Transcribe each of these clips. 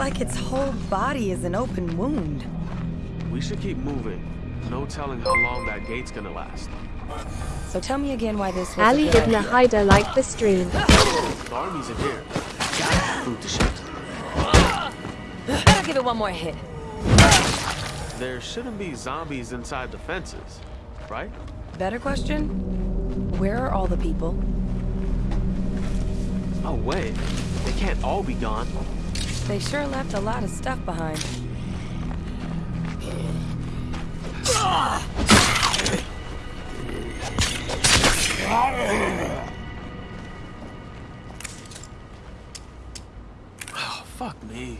like its whole body is an open wound. We should keep moving. No telling how long that gate's gonna last. So tell me again why this was Ali a good Ibn idea. Haida liked the stream. The army's in here. Gotta have food to shelter. I'll give it one more hit. There shouldn't be zombies inside the fences, right? Better question? Where are all the people? No way. They can't all be gone. They sure left a lot of stuff behind. Oh, fuck me.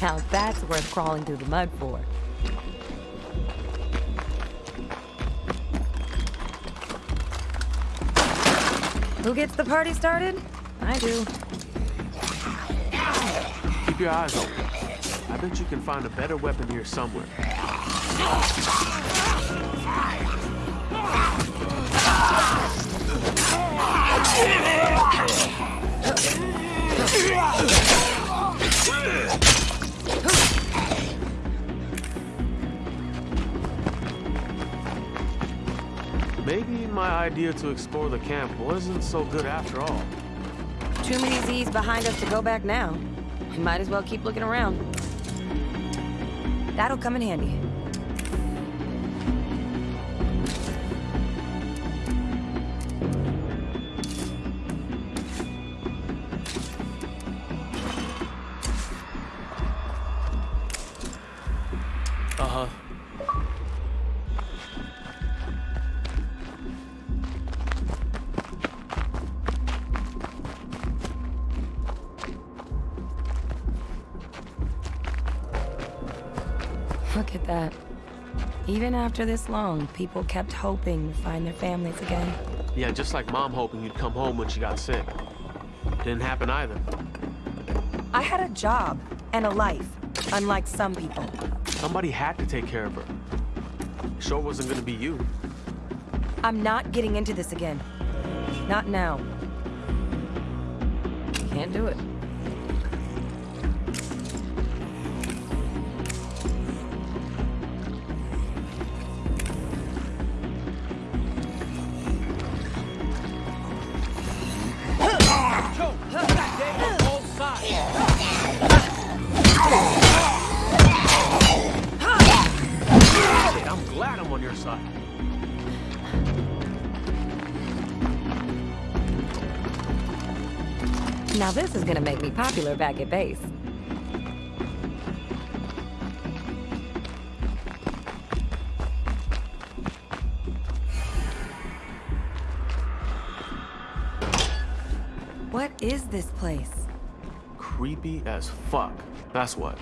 Now that's worth crawling through the mud for. Who gets the party started? I do. Keep your eyes open. I bet you can find a better weapon here somewhere. Maybe my idea to explore the camp wasn't so good after all. Too many Z's behind us to go back now. We might as well keep looking around. That'll come in handy. After this long, people kept hoping to find their families again. Yeah, just like mom hoping you'd come home when she got sick. Didn't happen either. I had a job and a life, unlike some people. Somebody had to take care of her. Sure wasn't gonna be you. I'm not getting into this again. Not now. Can't do it. Popular back at base. What is this place? Creepy as fuck. That's what.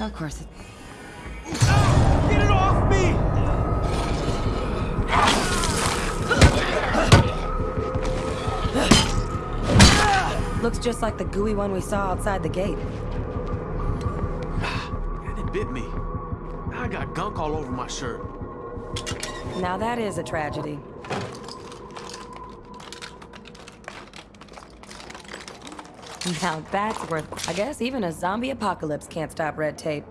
Of course it... just like the gooey one we saw outside the gate. And it bit me. I got gunk all over my shirt. Now that is a tragedy. Now that's worth... I guess even a zombie apocalypse can't stop red tape.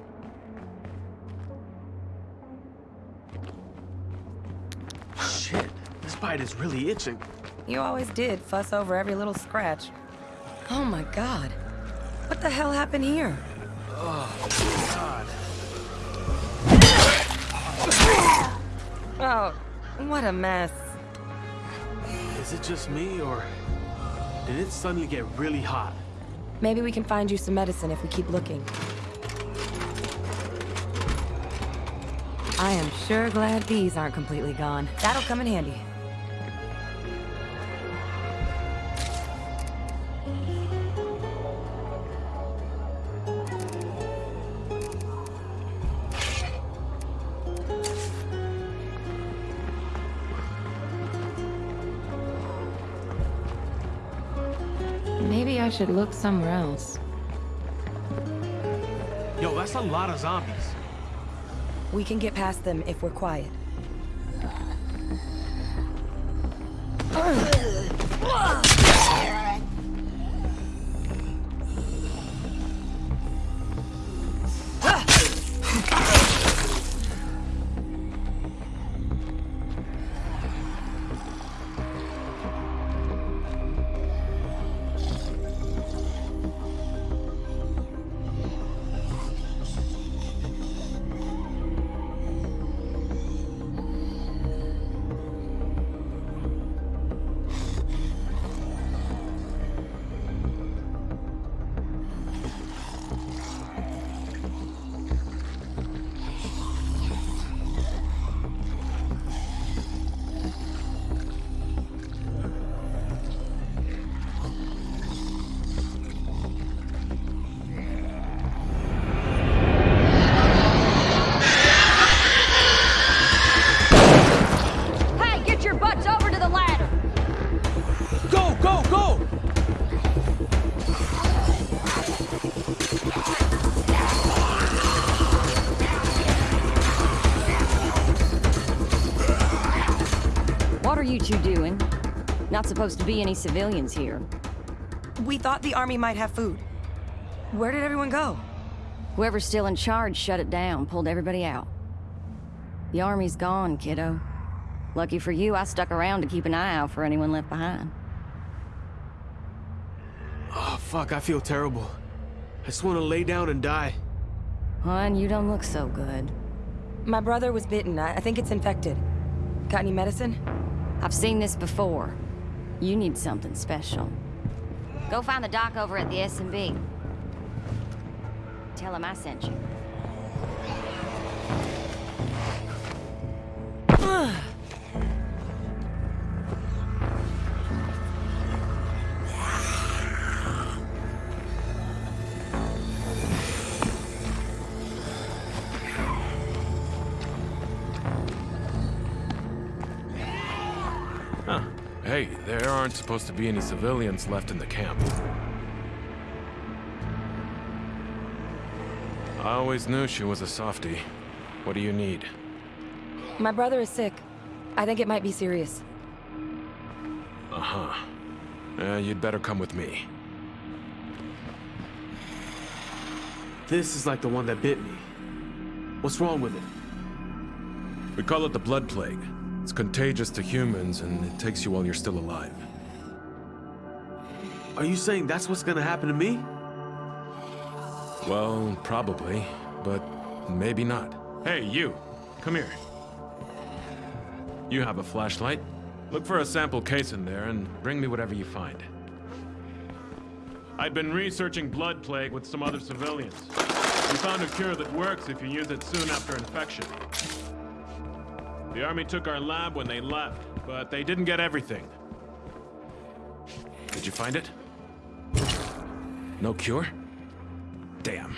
Shit, this bite is really itching. You always did fuss over every little scratch. Oh my god. What the hell happened here? Oh, god. Oh, what a mess. Is it just me, or did it suddenly get really hot? Maybe we can find you some medicine if we keep looking. I am sure glad these aren't completely gone. That'll come in handy. Should look somewhere else. Yo, that's a lot of zombies. We can get past them if we're quiet. Supposed to be any civilians here. We thought the army might have food. Where did everyone go? Whoever's still in charge shut it down, pulled everybody out. The army's gone, kiddo. Lucky for you, I stuck around to keep an eye out for anyone left behind. Oh, fuck, I feel terrible. I just want to lay down and die. Hun, you don't look so good. My brother was bitten. I I think it's infected. Got any medicine? I've seen this before. You need something special. Go find the doc over at the S&B. Tell him I sent you. aren't supposed to be any civilians left in the camp. I always knew she was a softie. What do you need? My brother is sick. I think it might be serious. Uh-huh. Uh, you'd better come with me. This is like the one that bit me. What's wrong with it? We call it the Blood Plague. It's contagious to humans, and it takes you while you're still alive. Are you saying that's what's gonna happen to me? Well, probably, but maybe not. Hey, you! Come here. You have a flashlight. Look for a sample case in there and bring me whatever you find. I've been researching blood plague with some other civilians. We found a cure that works if you use it soon after infection. The army took our lab when they left, but they didn't get everything. Did you find it? No cure? Damn.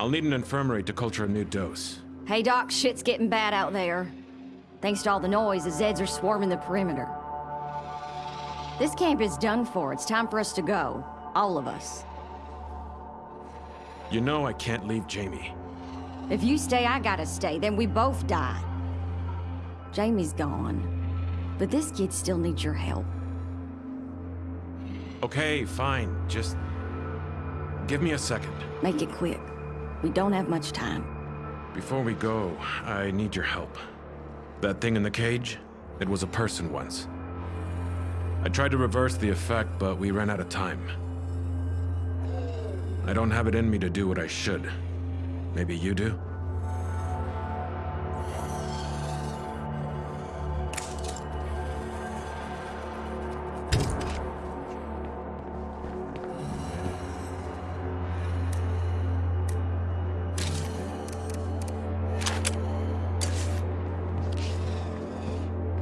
I'll need an infirmary to culture a new dose. Hey, Doc, shit's getting bad out there. Thanks to all the noise, the Zeds are swarming the perimeter. This camp is done for. It's time for us to go. All of us. You know I can't leave Jamie. If you stay, I gotta stay. Then we both die. Jamie's gone. But this kid still needs your help. Okay, fine. Just... Give me a second. Make it quick. We don't have much time. Before we go, I need your help. That thing in the cage? It was a person once. I tried to reverse the effect, but we ran out of time. I don't have it in me to do what I should. Maybe you do?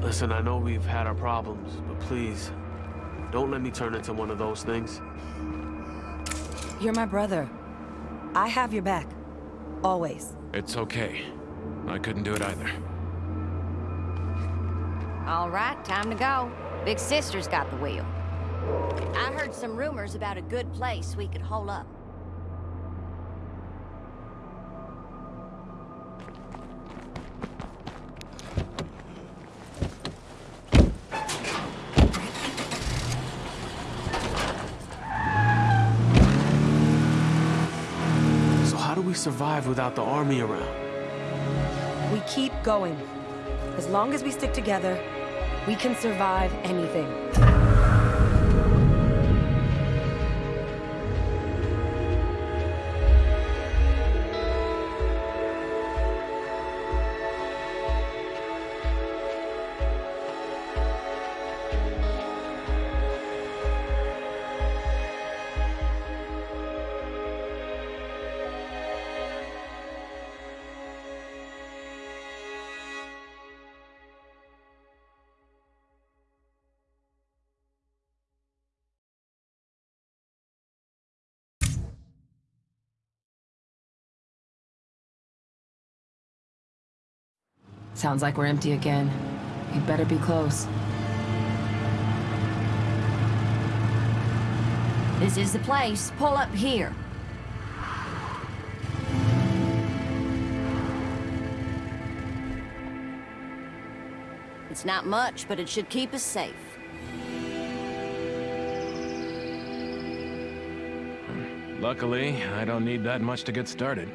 Listen, I know we've had our problems, but please, don't let me turn into one of those things. You're my brother. I have your back. Always. It's okay. I couldn't do it either. All right, time to go. Big Sister's got the wheel. I heard some rumors about a good place we could hole up. So how do we survive without the army around? We keep going. As long as we stick together, we can survive anything. Sounds like we're empty again. We'd better be close. This is the place. Pull up here. It's not much, but it should keep us safe. Luckily, I don't need that much to get started.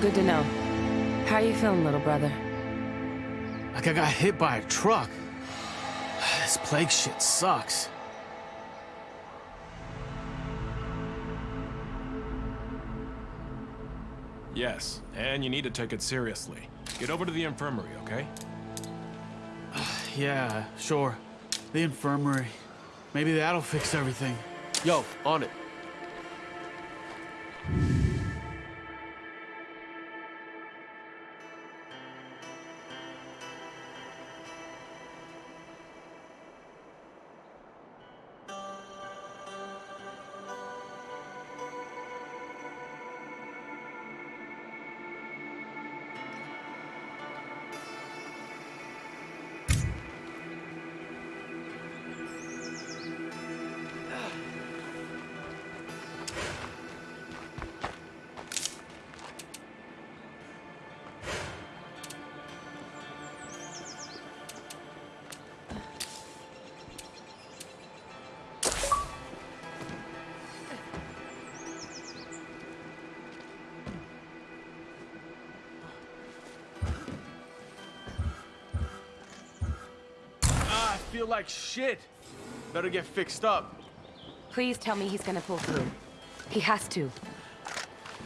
Good to know. How are you feeling, little brother? Like I got hit by a truck. This plague shit sucks. Yes, and you need to take it seriously. Get over to the infirmary, okay? Yeah, sure. The infirmary. Maybe that'll fix everything. Yo, on it. Feel like shit. Better get fixed up. Please tell me he's gonna pull through. He has to.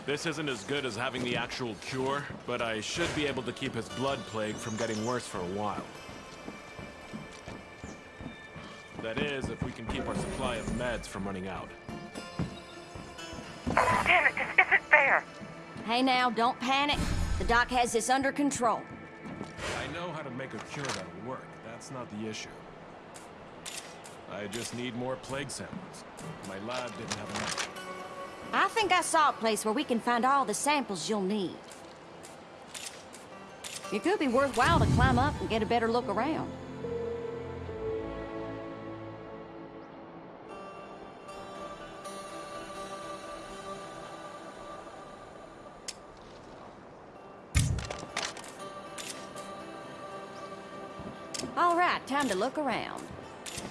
This isn't as good as having the actual cure, but I should be able to keep his blood plague from getting worse for a while. That is, if we can keep our supply of meds from running out. Damn it, this isn't fair. Hey now, don't panic. The doc has this under control. I know how to make a cure that'll work. That's not the issue. I just need more plague samples. My lab didn't have enough. I think I saw a place where we can find all the samples you'll need. It could be worthwhile to climb up and get a better look around. All right, time to look around.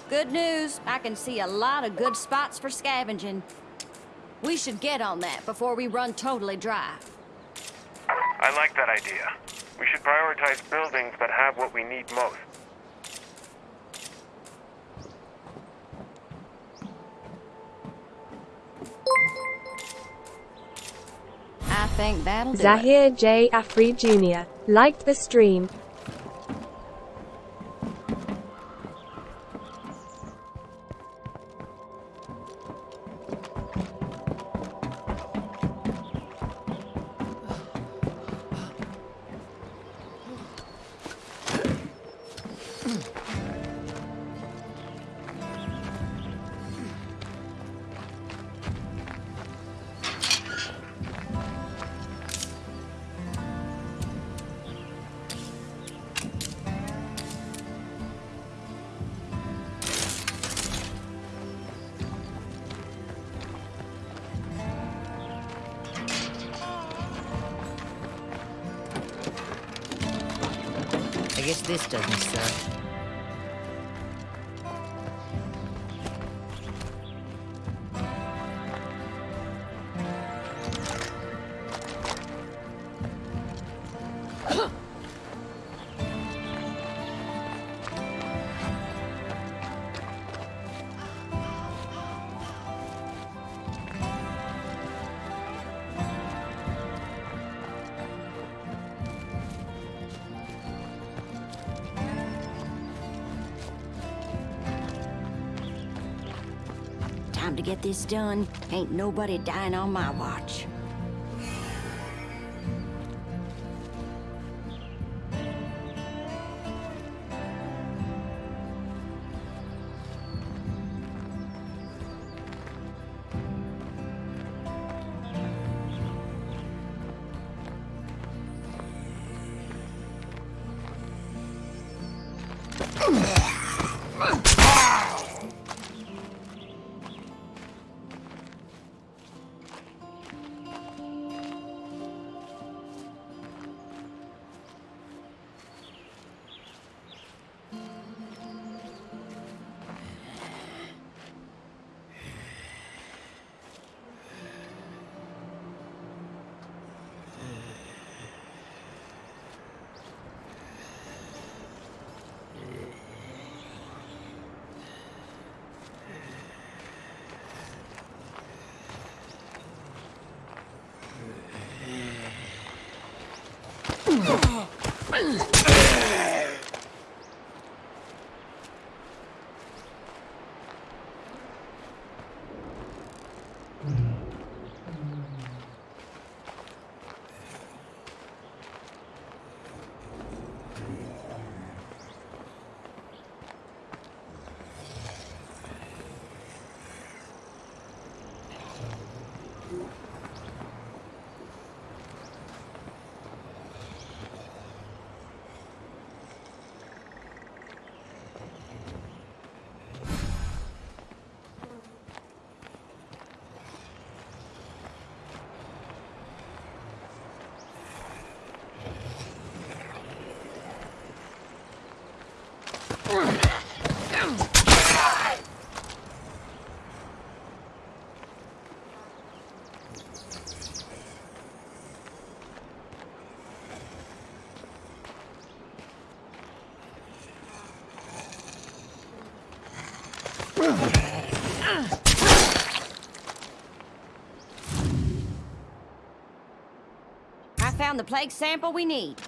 Good news, I can see a lot of good spots for scavenging. We should get on that before we run totally dry. I like that idea. We should prioritize buildings that have what we need most. I think that'll do it. Zahir J. Afri Jr. liked the stream. Time to get this done. Ain't nobody dying on my watch. I found the plague sample we need.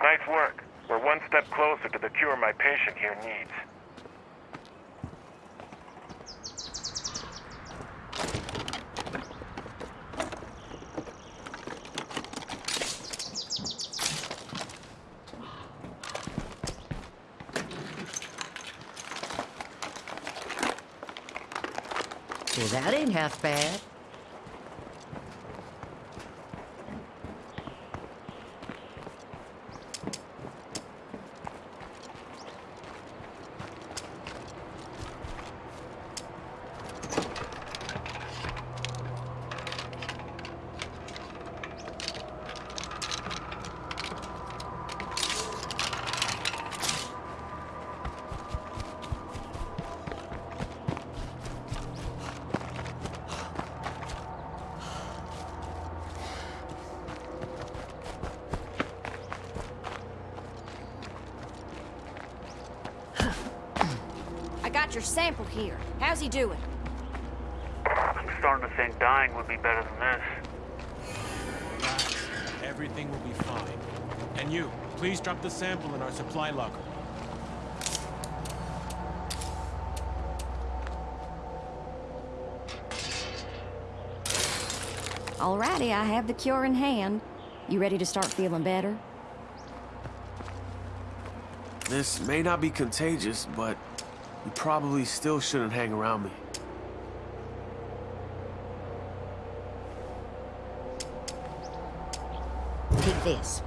Nice work. We're one step closer to the cure my patient here needs. Half bad. Here. How's he doing? I'm starting to think dying would be better than this. Relax. Everything will be fine. And you, please drop the sample in our supply locker. Alrighty, I have the cure in hand. You ready to start feeling better? This may not be contagious, but you probably still shouldn't hang around me. Take this.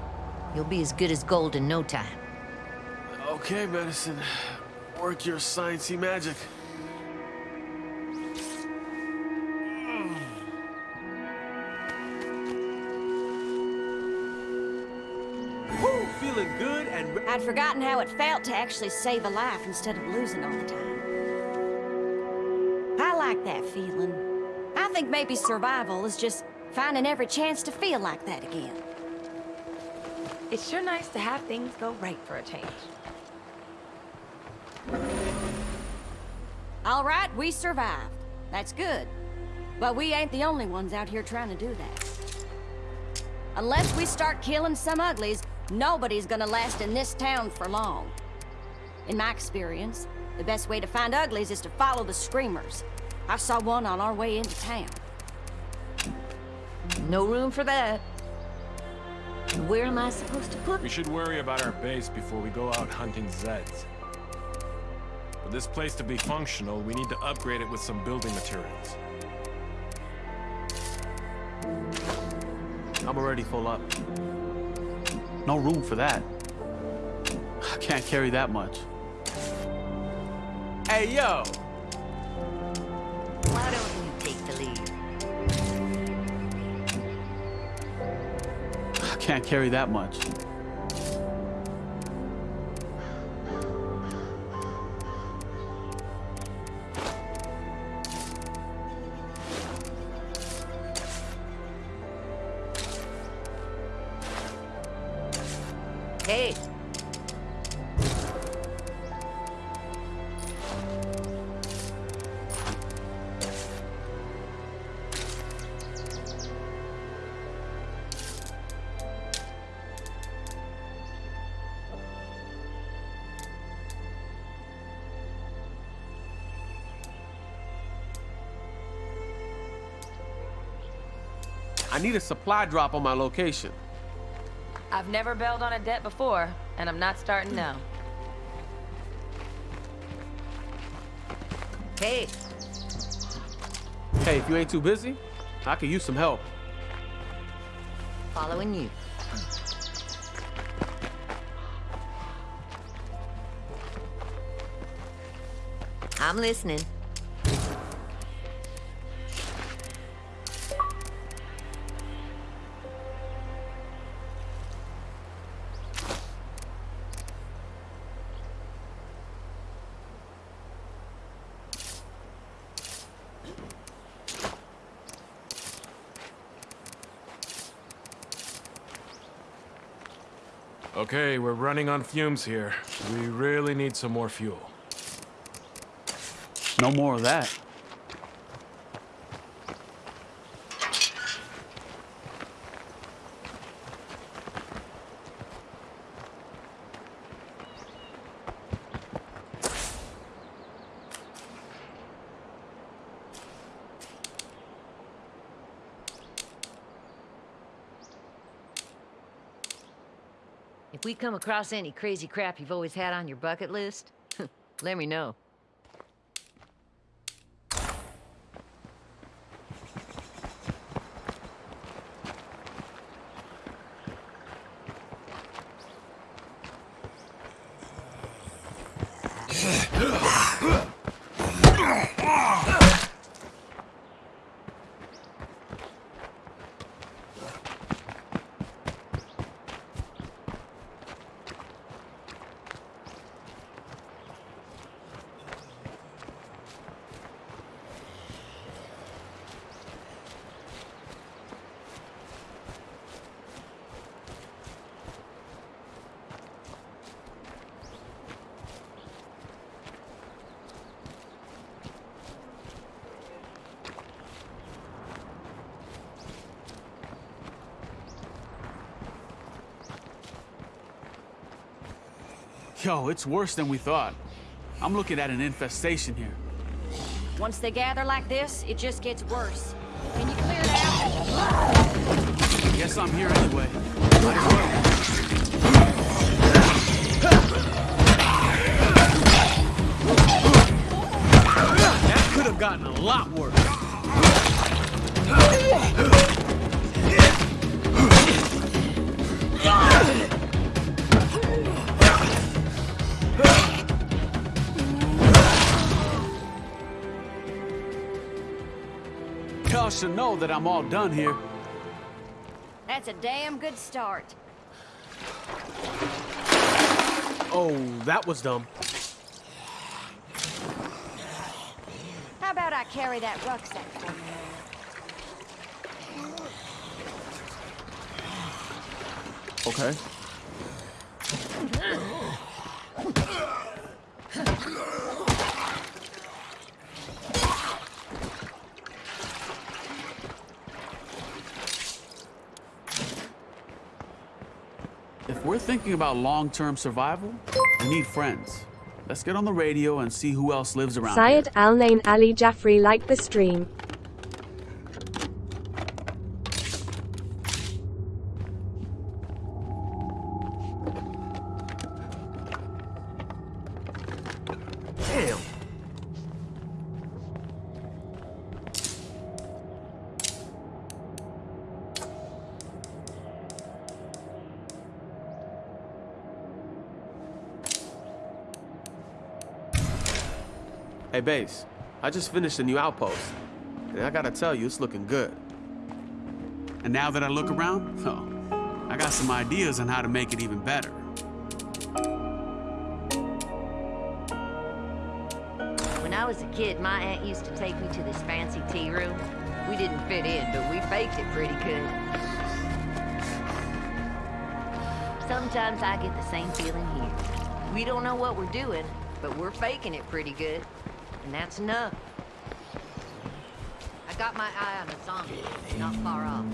You'll be as good as gold in no time. Okay, medicine. Work your sciencey magic. It felt to actually save a life instead of losing all the time. I like that feeling. I think maybe survival is just finding every chance to feel like that again. It's sure nice to have things go right for a change. All right, we survived. That's good. But we ain't the only ones out here trying to do that. Unless we start killing some uglies, nobody's gonna last in this town for long. In my experience, the best way to find uglies is to follow the screamers. I saw one on our way into town. No room for that. Where am I supposed to put We should worry about our base before we go out hunting Zeds. For this place to be functional, we need to upgrade it with some building materials. I'm already full up. No room for that. I can't carry that much. Hey, yo! Why don't you take the lead? I can't carry that much. Supply drop on my location. I've never bailed on a debt before, and I'm not starting now. hey, Hey, if you ain't too busy, I could use some help. following you. I'm listening. Okay, we're running on fumes here. We really need some more fuel. No more of that. Come across any crazy crap you've always had on your bucket list, let me know. Yo, it's worse than we thought. I'm looking at an infestation here. Once they gather like this, it just gets worse. Can you clear it out? Guess I'm here anyway. Might as well. That could have gotten a lot worse. Y'all know that I'm all done here. That's a damn good start. Oh, that was dumb. How about I carry that rucksack for you? Okay. Thinking about long-term survival, we need friends. Let's get on the radio and see who else lives around Syed here. Al Nain Ali Jaffrey liked the stream. I just finished a new outpost. And I gotta tell you, it's looking good. And now that I look around, oh, I got some ideas on how to make it even better. When I was a kid, my aunt used to take me to this fancy tea room. We didn't fit in, but we faked it pretty good. Sometimes I get the same feeling here. We don't know what we're doing, but we're faking it pretty good. And that's enough. I got my eye on a zombie, not far off.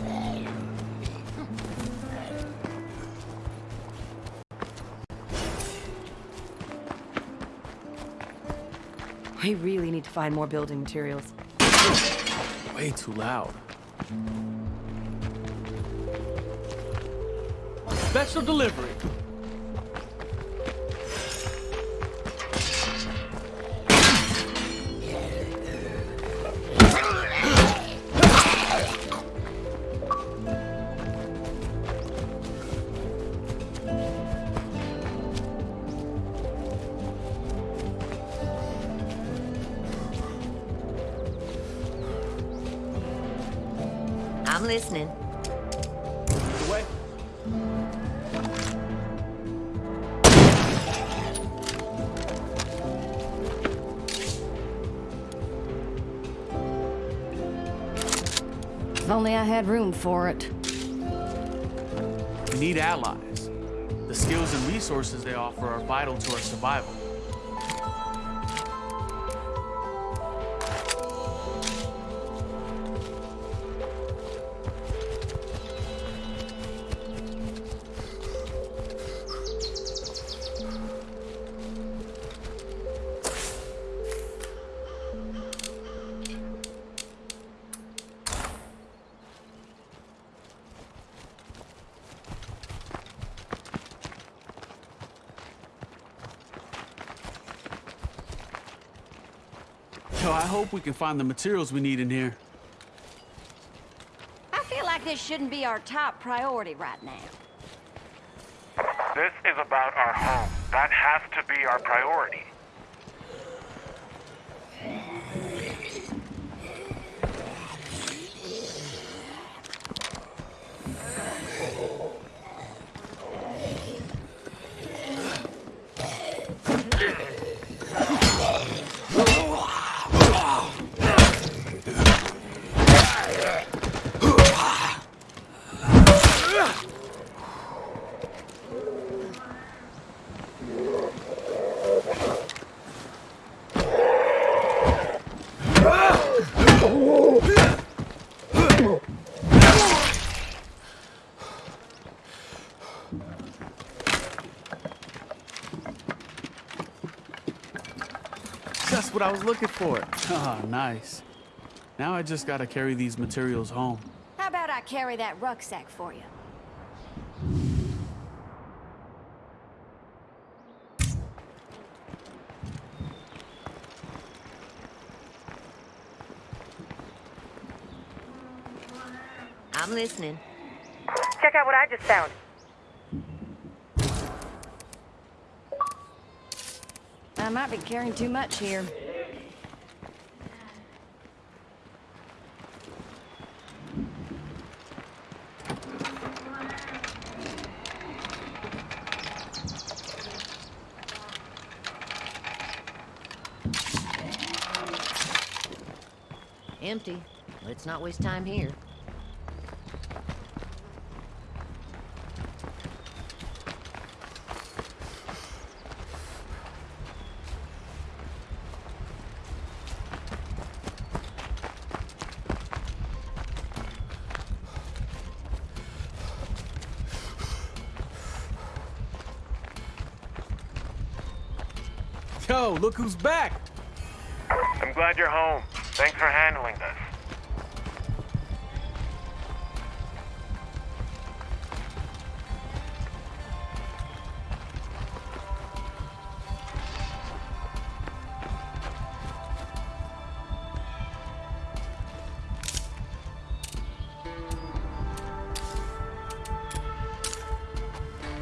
We really need to find more building materials. Way too loud. Special delivery. Had room for it. We need allies. The skills and resources they offer are vital to our survival. Hope we can find the materials we need in here. I feel like this shouldn't be our top priority right now. This is about our home. That has to be our priority. That's what I was looking for. Ah, nice. Now I just gotta carry these materials home. How about I carry that rucksack for you? I'm listening. Check out what I just found. might be carrying too much here. Empty. Let's not waste time here. Look who's back! I'm glad you're home. Thanks for handling this.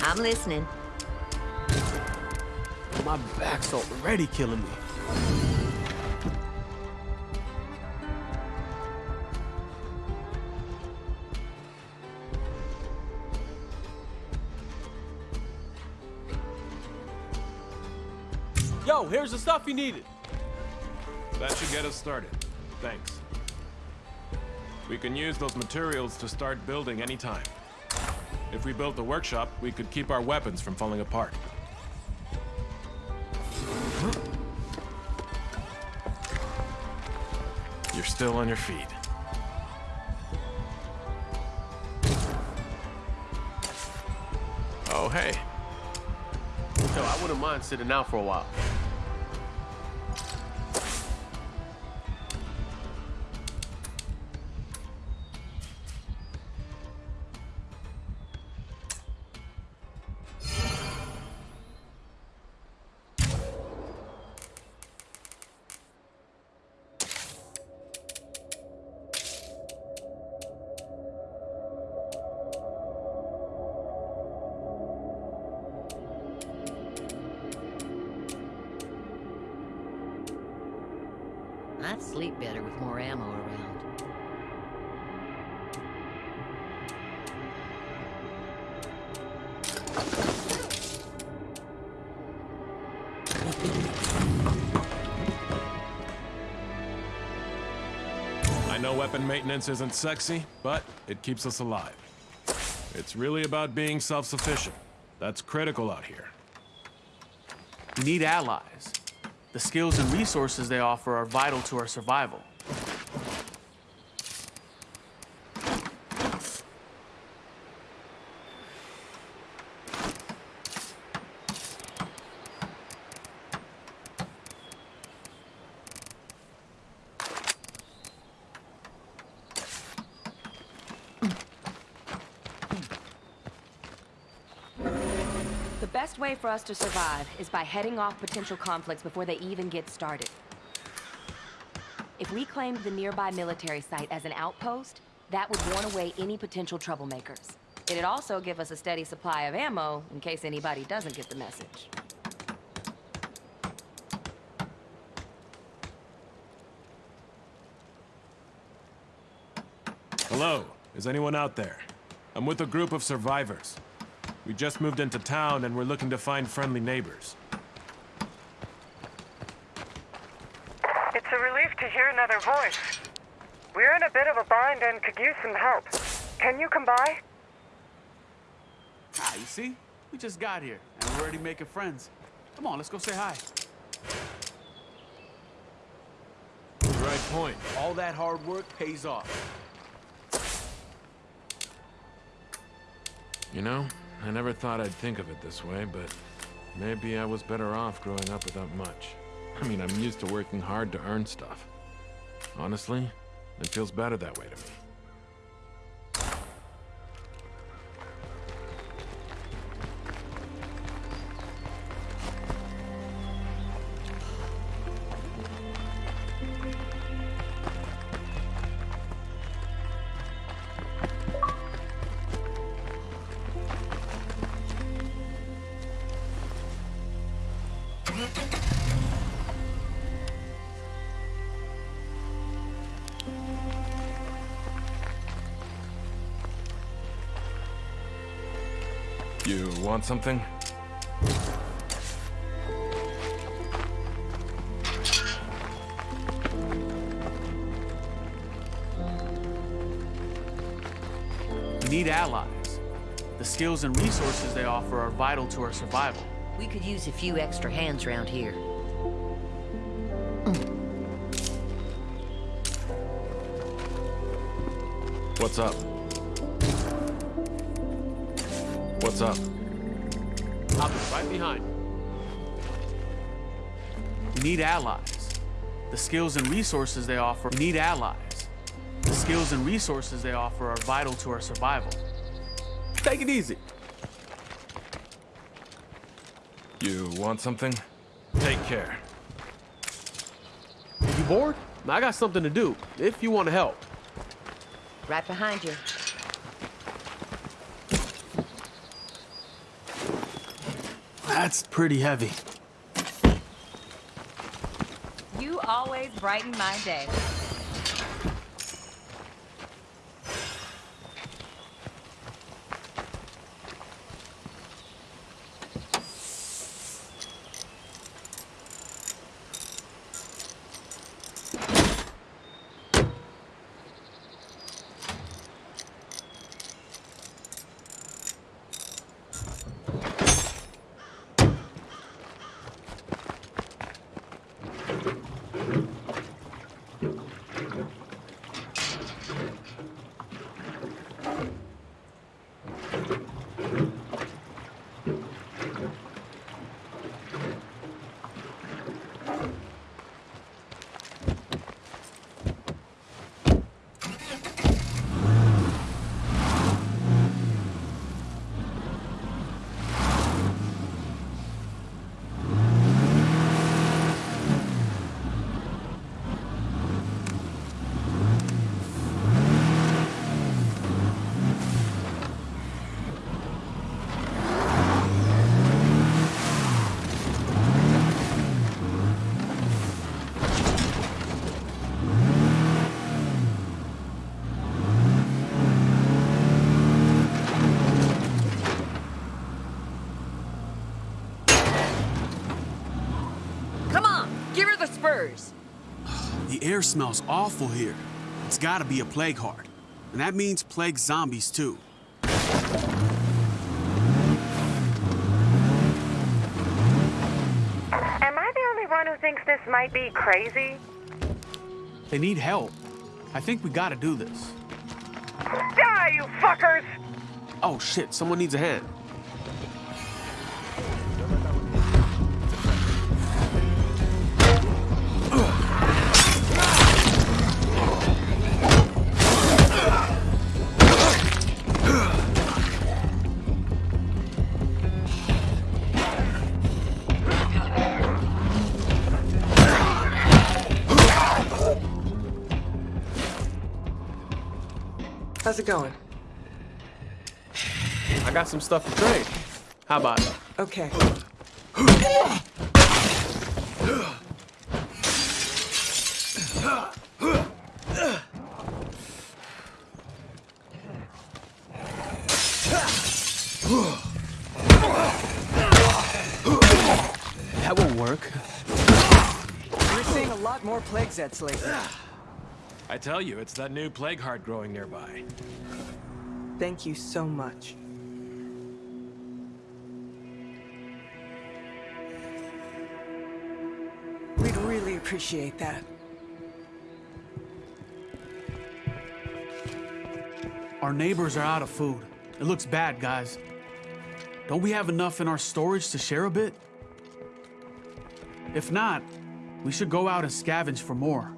I'm listening. My back's already killing me. Yo, here's the stuff you needed. That should get us started. Thanks. We can use those materials to start building anytime. If we built the workshop, we could keep our weapons from falling apart. Still on your feet. Oh, hey. Yo, I wouldn't mind sitting out for a while. Better with more ammo around. I know weapon maintenance isn't sexy, but it keeps us alive. It's really about being self-sufficient. That's critical out here. We need allies. The skills and resources they offer are vital to our survival. The best way for us to survive is by heading off potential conflicts before they even get started. If we claimed the nearby military site as an outpost, that would warn away any potential troublemakers. It'd also give us a steady supply of ammo in case anybody doesn't get the message. Hello, is anyone out there? I'm with a group of survivors. We just moved into town and we're looking to find friendly neighbors. It's a relief to hear another voice. We're in a bit of a bind and could use some help. Can you come by? Ah, you see? We just got here, and we're already making friends. Come on, let's go say hi. Right point. All that hard work pays off. You know, I never thought I'd think of it this way, but maybe I was better off growing up without much. I mean, I'm used to working hard to earn stuff. Honestly, it feels better that way to me. You want something? We need allies. The skills and resources they offer are vital to our survival. We could use a few extra hands around here. What's up? What's up? I'll be right behind. We need allies. The skills and resources they offer we need allies. The skills and resources they offer are vital to our survival. Take it easy. You want something? Take care. You bored? I got something to do, if you want to help. Right behind you. That's pretty heavy. You always brighten my day. Come on, give her the spurs. The air smells awful here. It's gotta be a plague heart. And that means plague zombies too. Am I the only one who thinks this might be crazy? They need help. I think we gotta do this. Die, you fuckers! Oh shit, someone needs a hand. It going? I got some stuff to trade. How about it? Okay. That won't work. We're seeing a lot more plague zeds lately. I tell you, it's that new plague heart growing nearby. Thank you so much. We'd really appreciate that. Our neighbors are out of food. It looks bad, guys. Don't we have enough in our storage to share a bit? If not, we should go out and scavenge for more.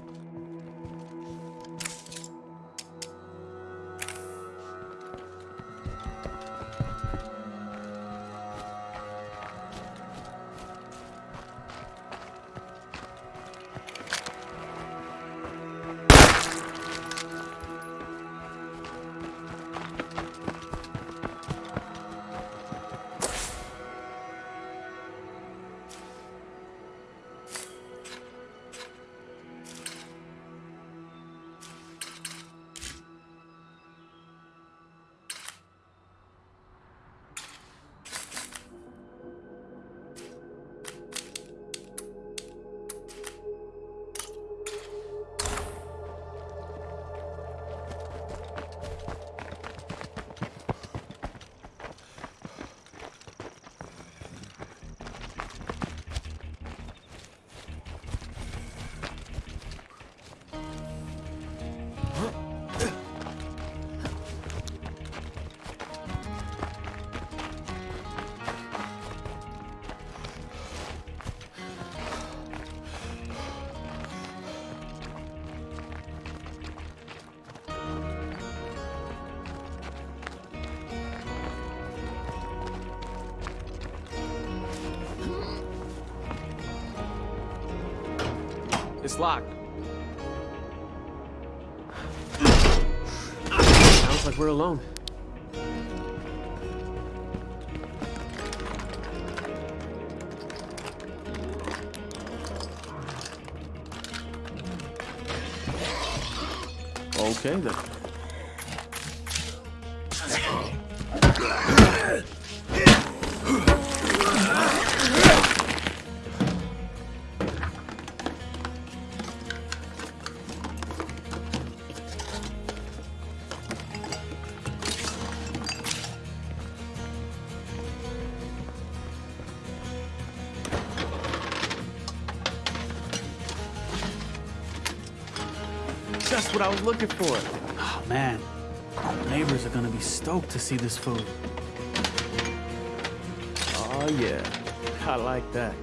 It's locked. Sounds like we're alone. I was looking for. It. Oh, man. Our neighbors are gonna be stoked to see this food. Oh yeah. I like that.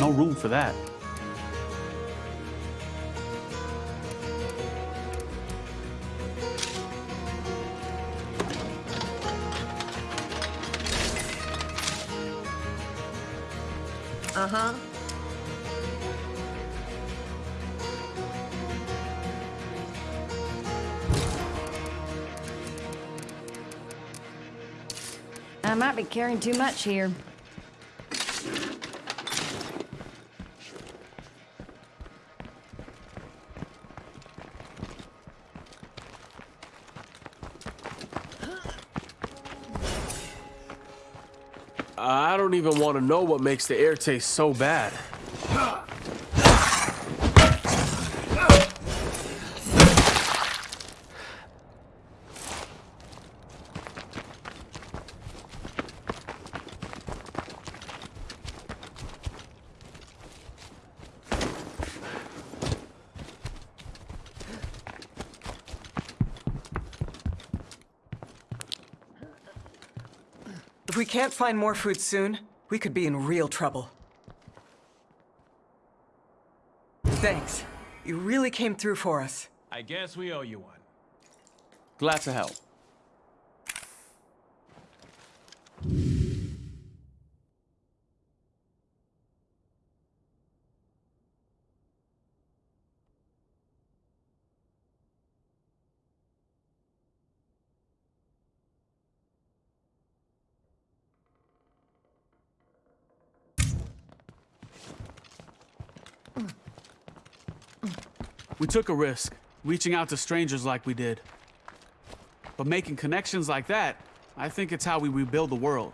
No room for that. Carrying too much here. I don't even want to know what makes the air taste so bad. Can't find more food soon, we could be in real trouble. Thanks. You really came through for us. I guess we owe you one. Glad to help. We took a risk, reaching out to strangers like we did. But making connections like that, I think it's how we rebuild the world.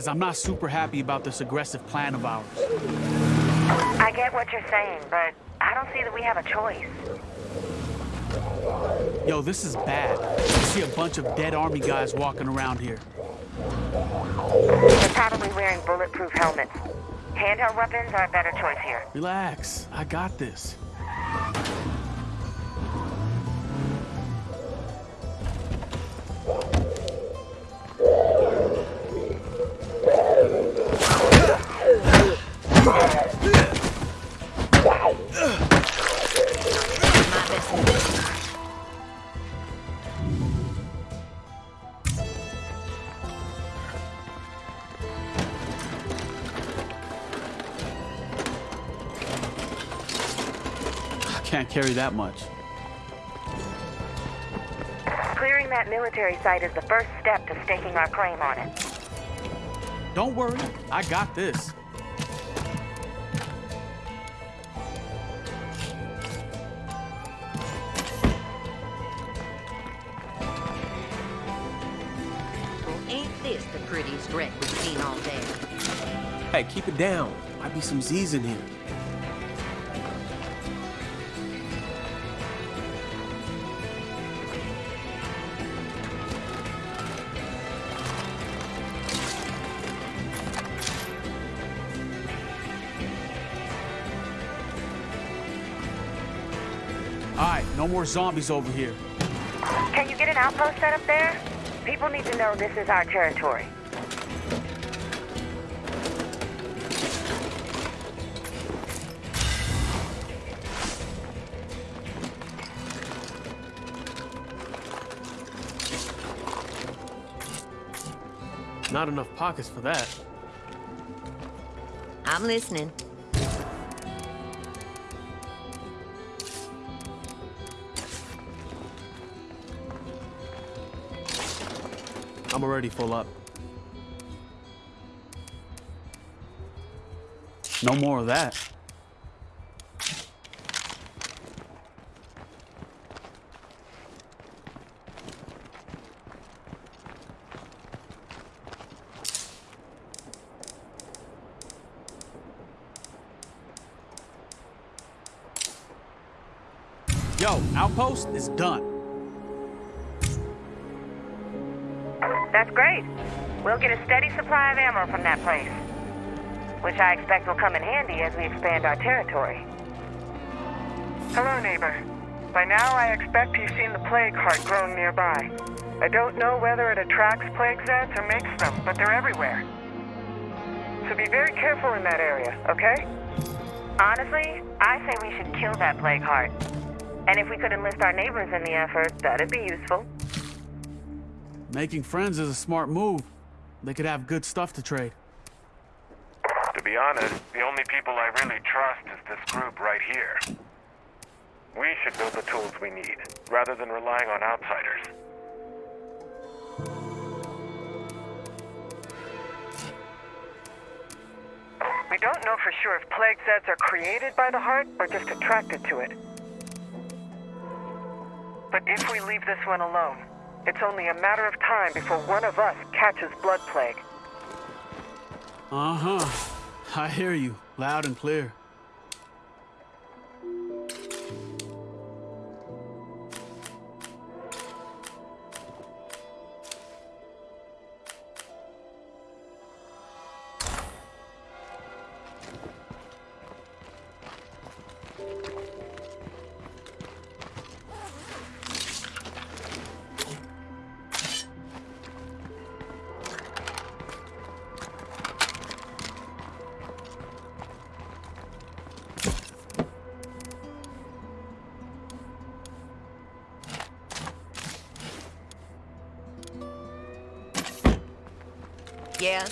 Guys, I'm not super happy about this aggressive plan of ours. I get what you're saying, but I don't see that we have a choice. Yo, this is bad. I see a bunch of dead army guys walking around here. They're probably wearing bulletproof helmets. Handheld weapons are a better choice here. Relax, I got this. carry that much. Clearing that military site is the first step to staking our claim on it. Don't worry, I got this. Well, ain't this the prettiest wreck we've seen all day? Hey, keep it down. Might be some Z's in here. No more zombies over here. Can you get an outpost set up there? People need to know this is our territory. Not enough pockets for that. I'm listening. I'm already full up. No more of that. Yo, outpost is done. Steady ammo from that place. Which I expect will come in handy as we expand our territory. Hello, neighbor. By now, I expect you've seen the plague heart grown nearby. I don't know whether it attracts plague zeds or makes them, but they're everywhere. So be very careful in that area, okay? Honestly, I say we should kill that plague heart. And if we could enlist our neighbors in the effort, that'd be useful. Making friends is a smart move. They could have good stuff to trade. To be honest, the only people I really trust is this group right here. We should build the tools we need, rather than relying on outsiders. We don't know for sure if plague zeds are created by the heart or just attracted to it. But if we leave this one alone, it's only a matter of time before one of us catches blood plague. Uh-huh. I hear you, loud and clear. Yeah?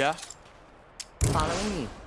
Yeah? Following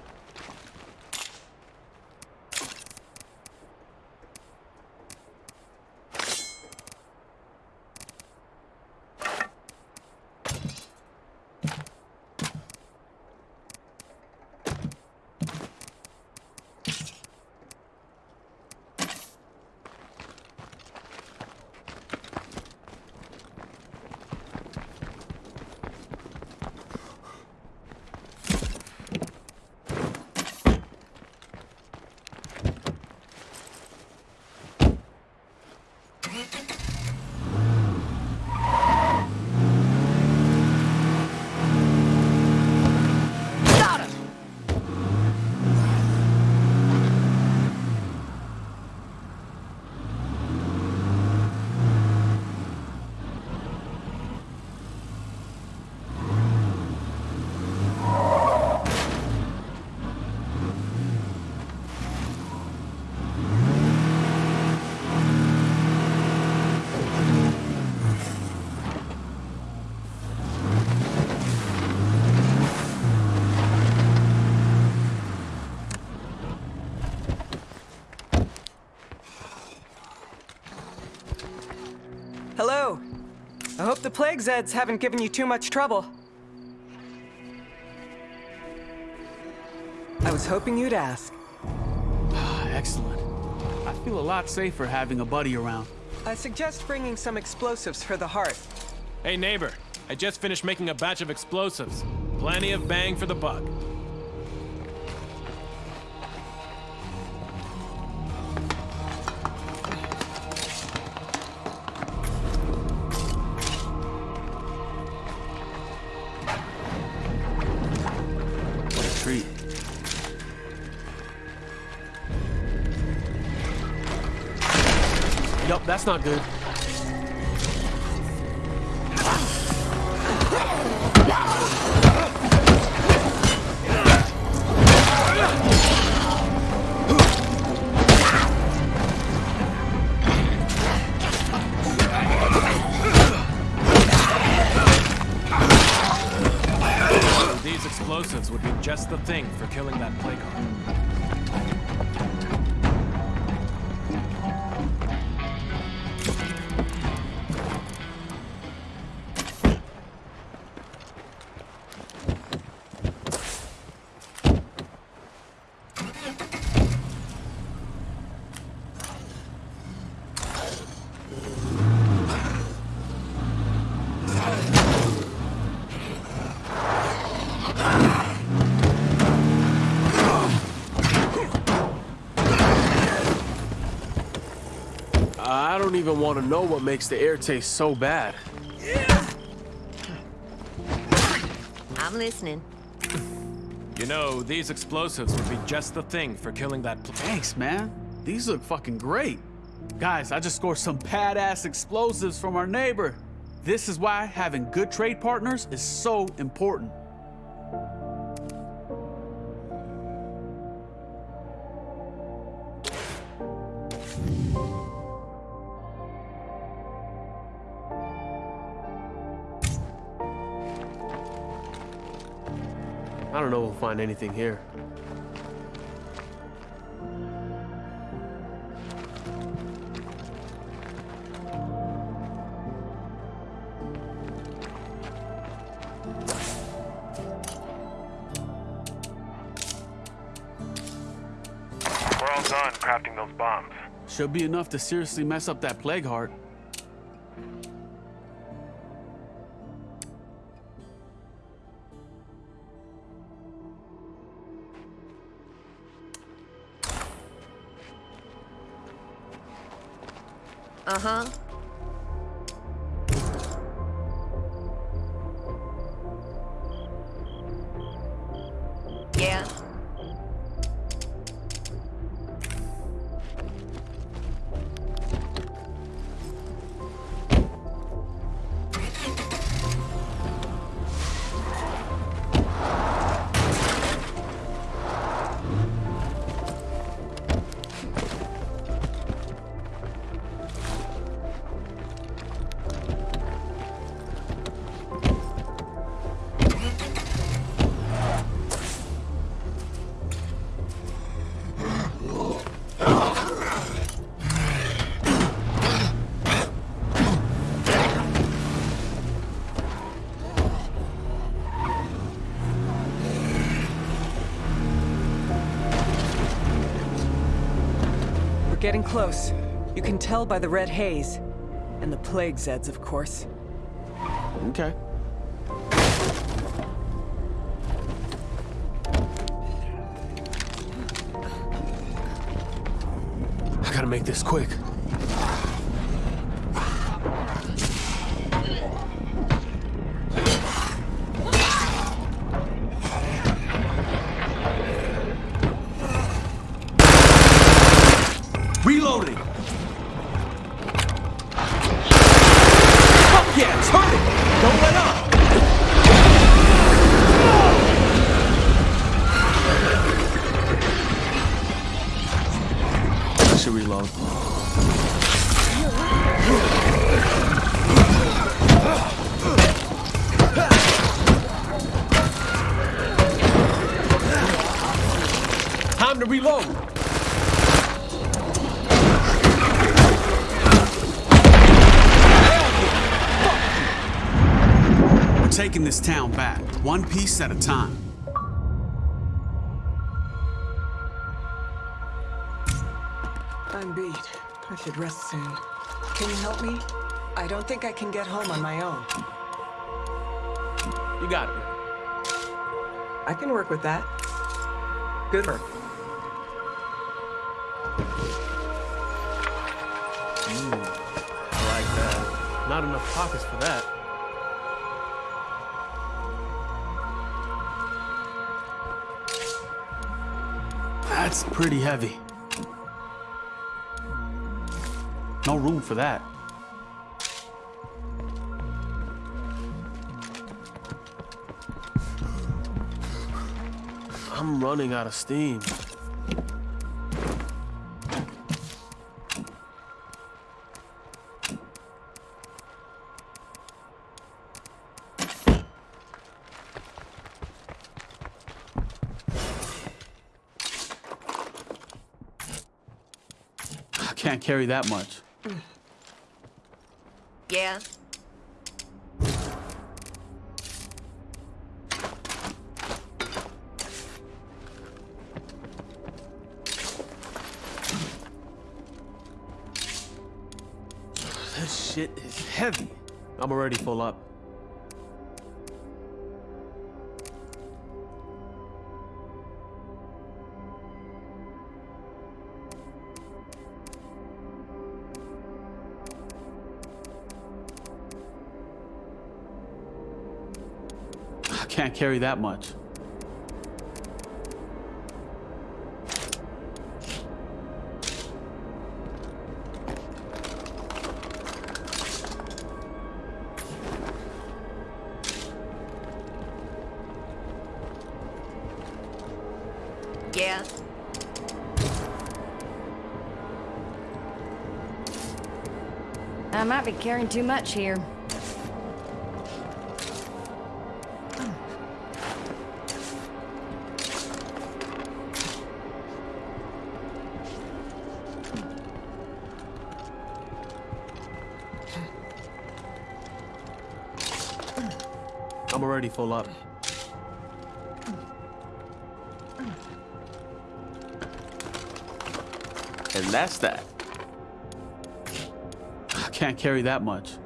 you. plague Zeds haven't given you too much trouble. I was hoping you'd ask. Ah, excellent. I feel a lot safer having a buddy around. I suggest bringing some explosives for the heart. Hey, neighbor. I just finished making a batch of explosives. Plenty of bang for the buck. That's not good. Even want to know what makes the air taste so bad. I'm listening. You know, these explosives would be just the thing for killing that pl- Thanks, man. These look fucking great. Guys, I just scored some badass explosives from our neighbor. This is why having good trade partners is so important. Know if we'll find anything here. We're all done crafting those bombs. Should be enough to seriously mess up that plague heart. Uh-huh. Close. You can tell by the red haze. And the plague Zeds, of course. Okay. I gotta make this quick. Town back, one piece at a time. I'm beat. I should rest soon. Can you help me? I don't think I can get home on my own. You got it. I can work with that. Good work. Mm. I like that. Not enough pockets for that. That's pretty heavy. No room for that. I'm running out of steam. Can't carry that much. Yeah? This shit is heavy. I'm already full up. Can't carry that much. Yeah? I might be carrying too much here. I'm full up. And that's that. I can't carry that much.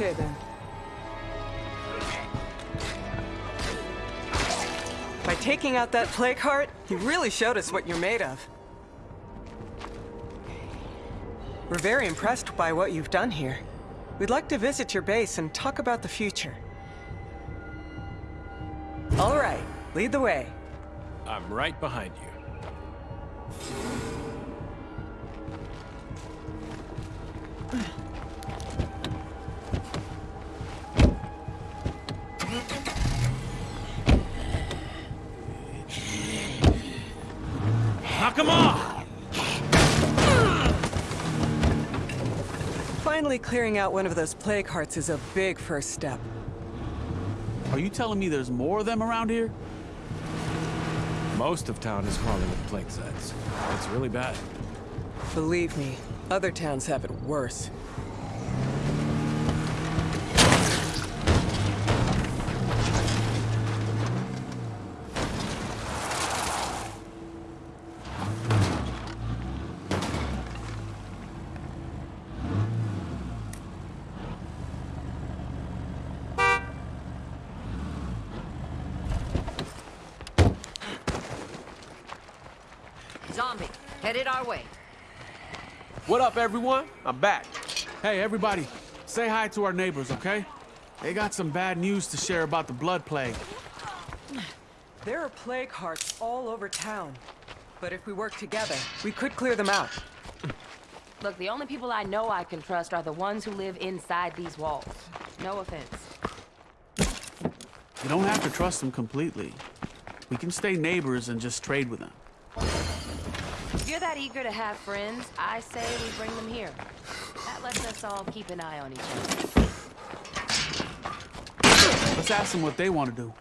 Okay then. By taking out that plague heart, you really showed us what you're made of. We're very impressed by what you've done here. We'd like to visit your base and talk about the future. All right, lead the way. I'm right behind you. Clearing out one of those plague hearts is a big first step. Are you telling me there's more of them around here? Most of town is crawling with plague zeds. It's really bad. Believe me, other towns have it worse. Our way. What up, everyone? I'm back. Hey, everybody, say hi to our neighbors, okay? They got some bad news to share about the blood plague. There are plague hearts all over town. But if we work together, we could clear them out. Look, the only people I know I can trust are the ones who live inside these walls. No offense. You don't have to trust them completely. We can stay neighbors and just trade with them. If you're that eager to have friends, I say we bring them here. That lets us all keep an eye on each other. Let's ask them what they want to do.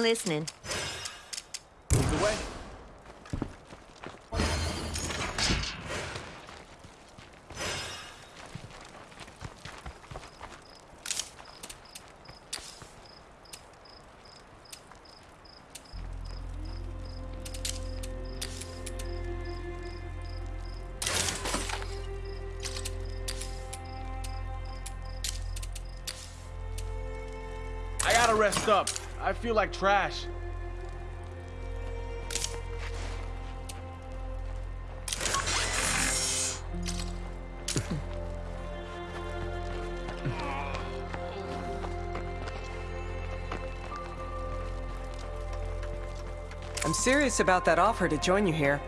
Listening. Move the. I gotta rest up. Feel like trash. I'm serious about that offer to join you here.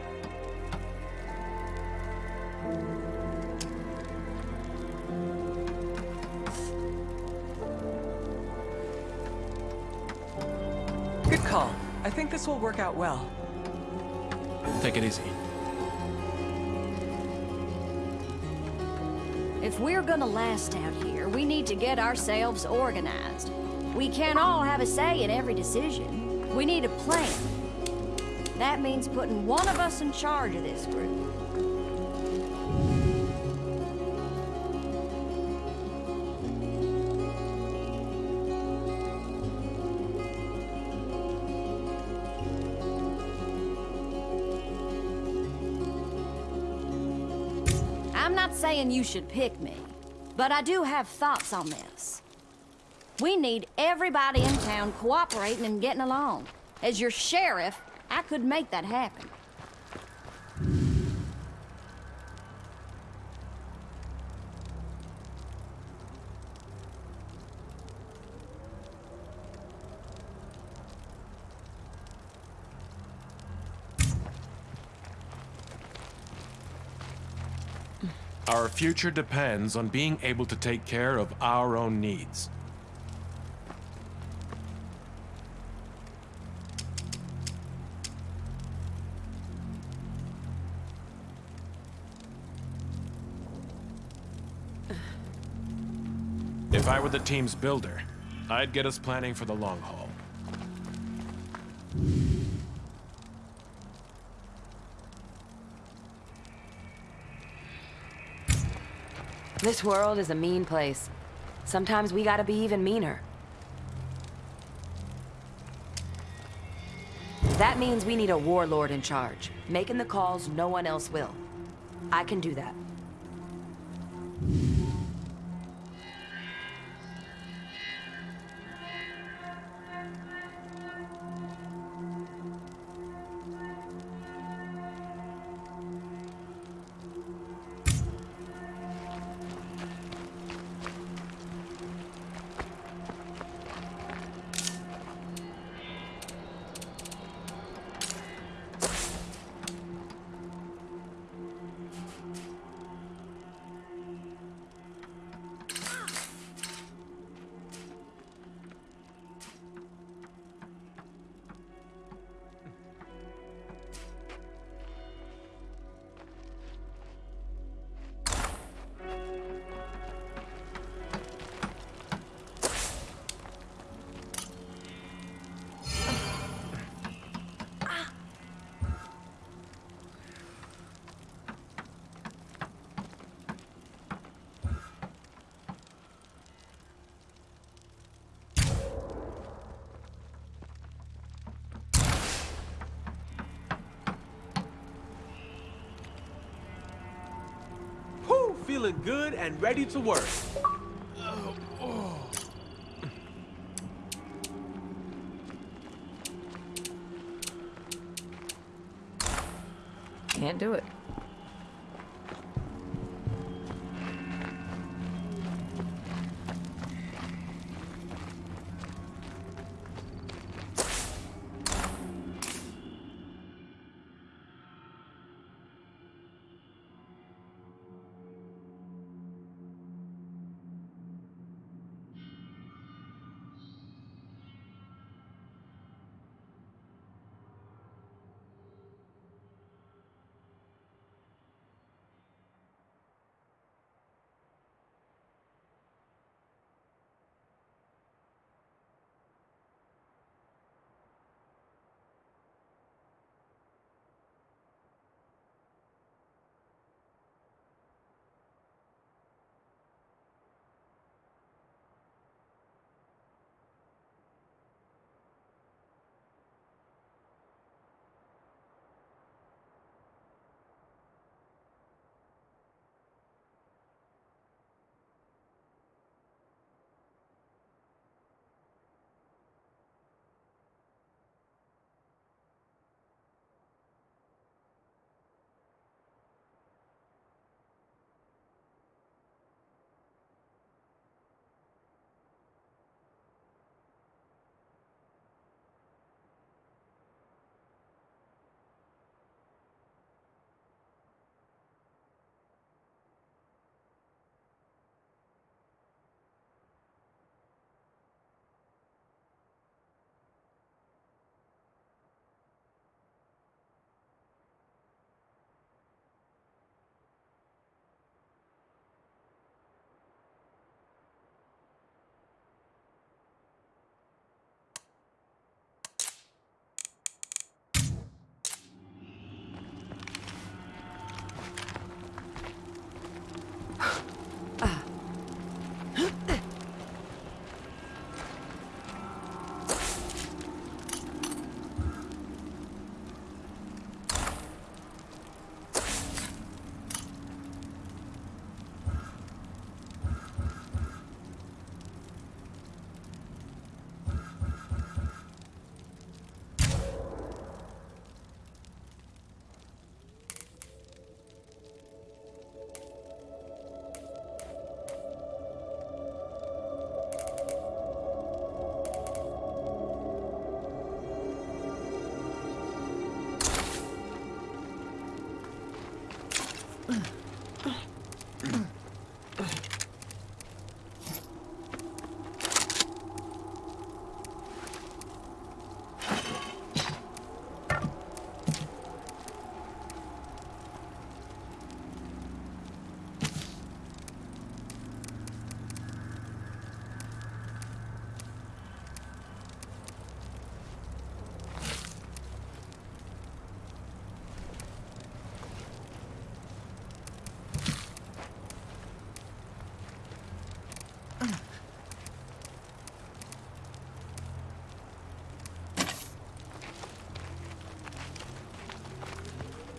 This will work out well. Take it easy. If we're gonna last out here, we need to get ourselves organized. We can't all have a say in every decision. We need a plan. That means putting one of us in charge of this group. Saying you should pick me, but I do have thoughts on this. We need everybody in town cooperating and getting along. As your sheriff, I could make that happen. future depends on being able to take care of our own needs. If I were the team's builder, I'd get us planning for the long haul. This world is a mean place. Sometimes we gotta be even meaner. That means we need a warlord in charge, making the calls no one else will. I can do that. And ready to work.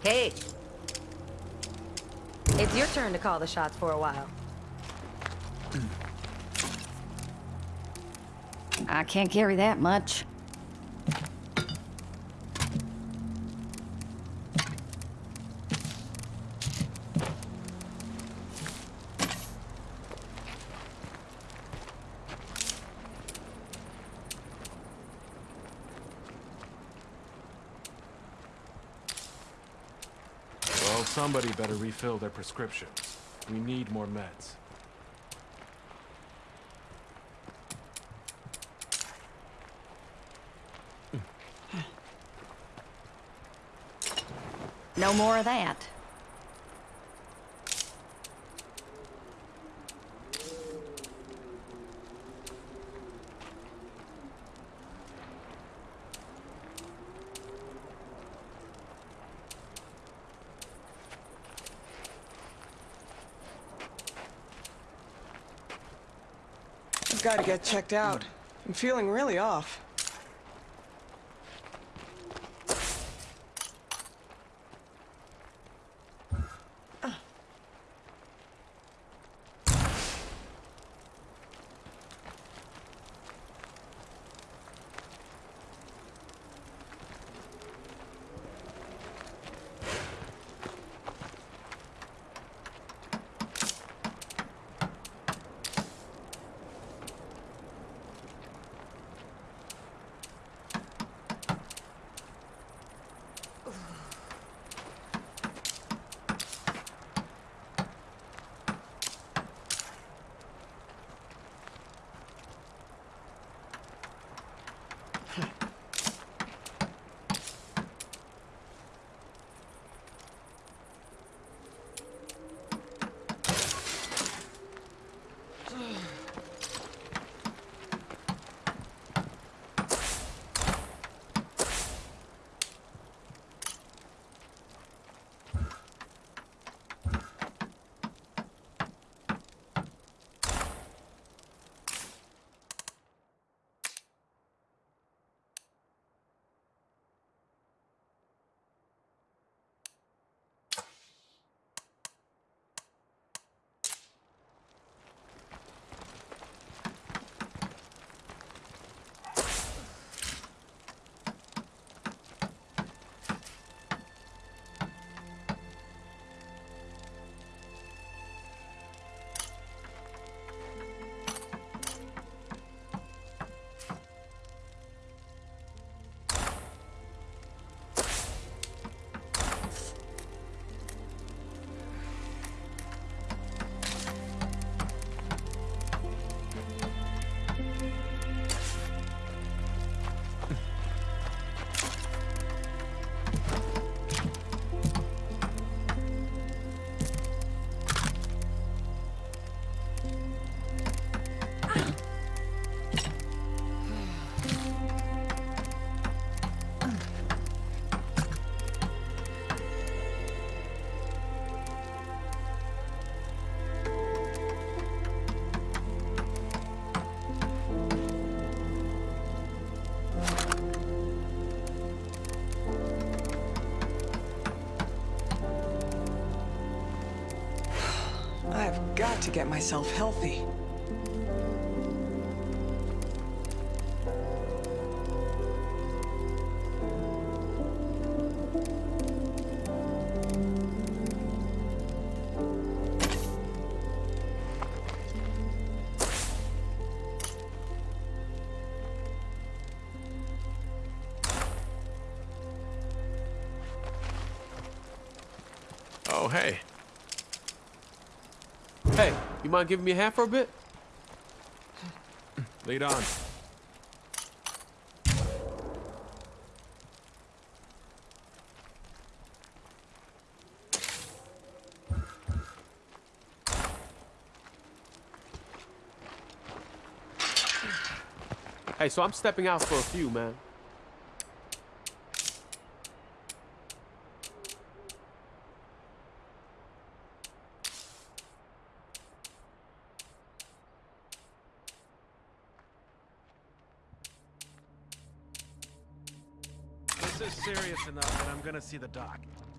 Hey, It's your turn to call the shots for a while. I can't carry that much. Well, somebody better refill their prescriptions. We need more meds. No more of that. Got to get checked out. I'm feeling really off. To get myself healthy. Mind giving me a hand for a bit? Lead on. Hey, so I'm stepping out for a few, man. This see the enough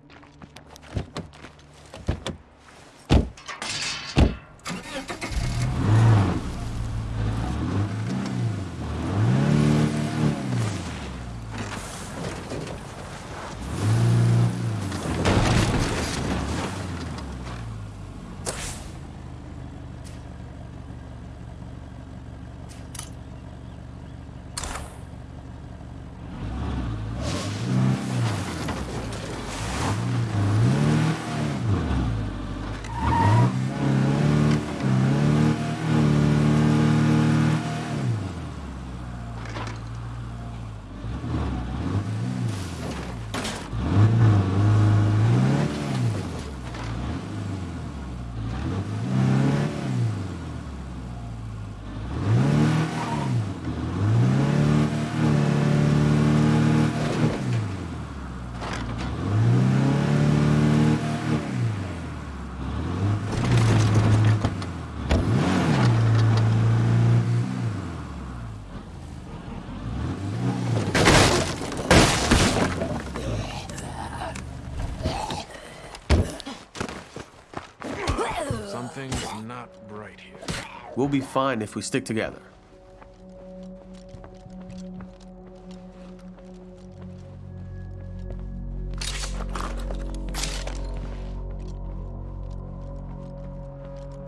that I'm gonna see the doc. We'll be fine if we stick together.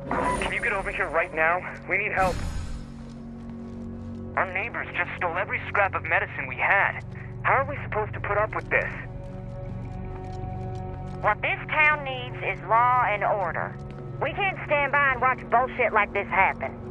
Can you get over here right now? We need help. Our neighbors just stole every scrap of medicine we had. How are we supposed to put up with this? What this town needs is law and order. We can't stand by and watch bullshit like this happen.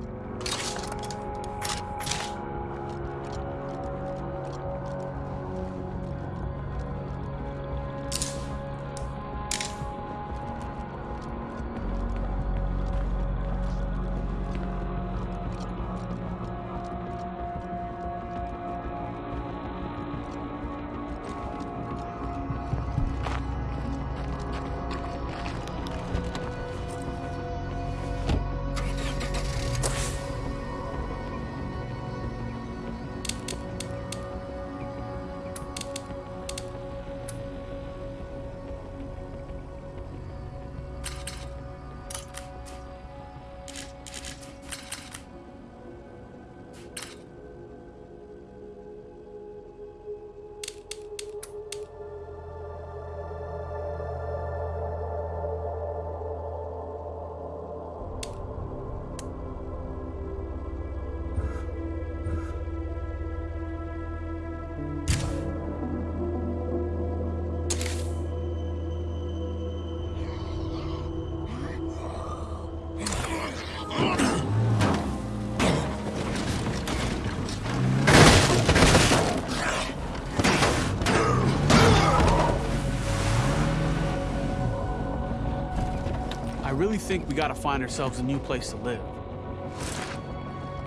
Think we gotta find ourselves a new place to live.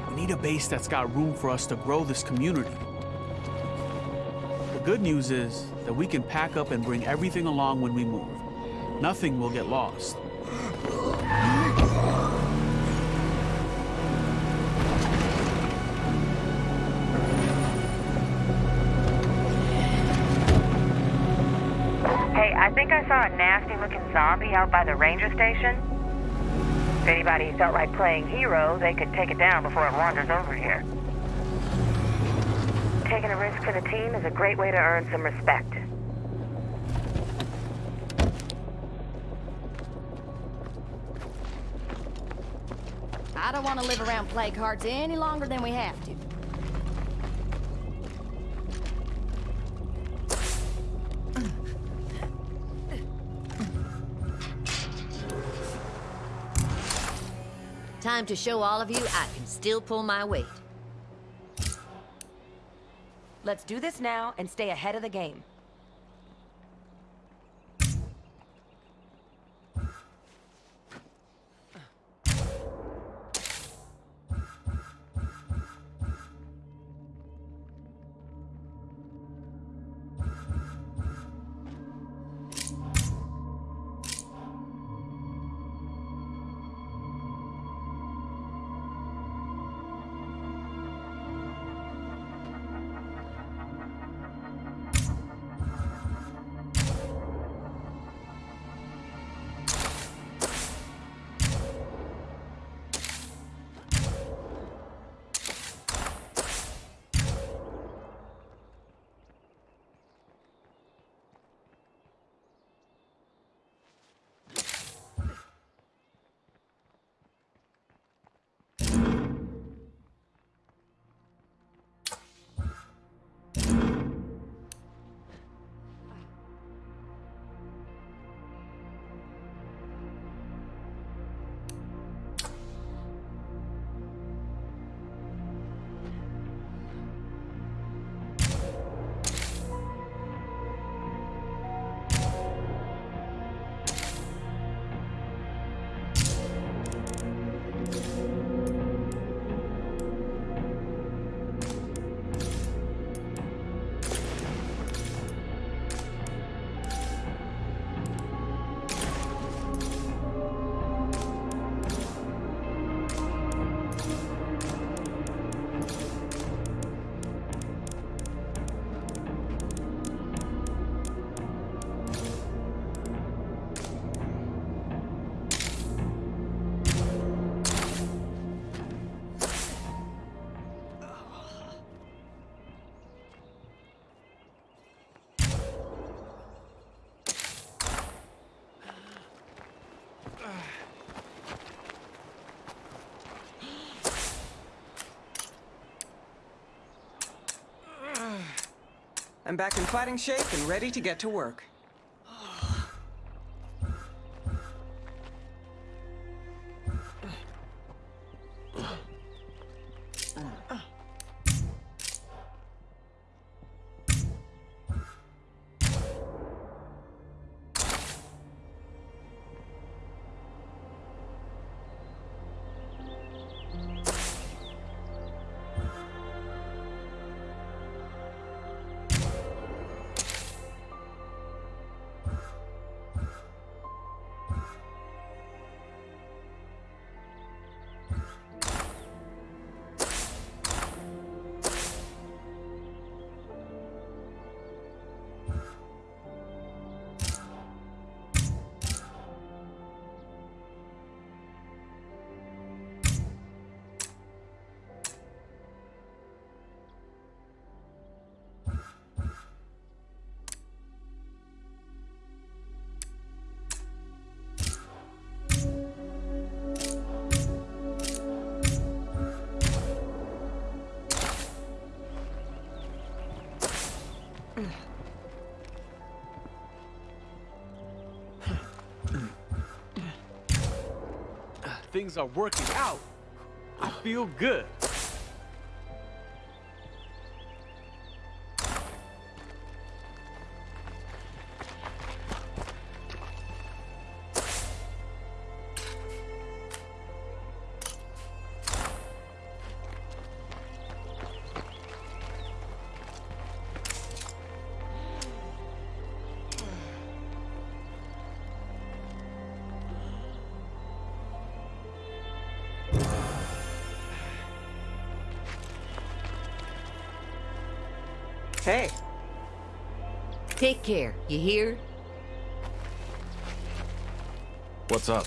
We need a base that's got room for us to grow this community. The good news is that we can pack up and bring everything along when we move. Nothing will get lost. Hey, I think I saw a nasty looking zombie out by the ranger station. If anybody felt like playing hero, they could take it down before it wanders over here. Taking a risk for the team is a great way to earn some respect. I don't want to live around plague hearts any longer than we have to. Time to show all of you I can still pull my weight. Let's do this now and stay ahead of the game. I'm back in fighting shape and ready to get to work. Things are working out. I feel good. Hey, Take care, you hear? What's up?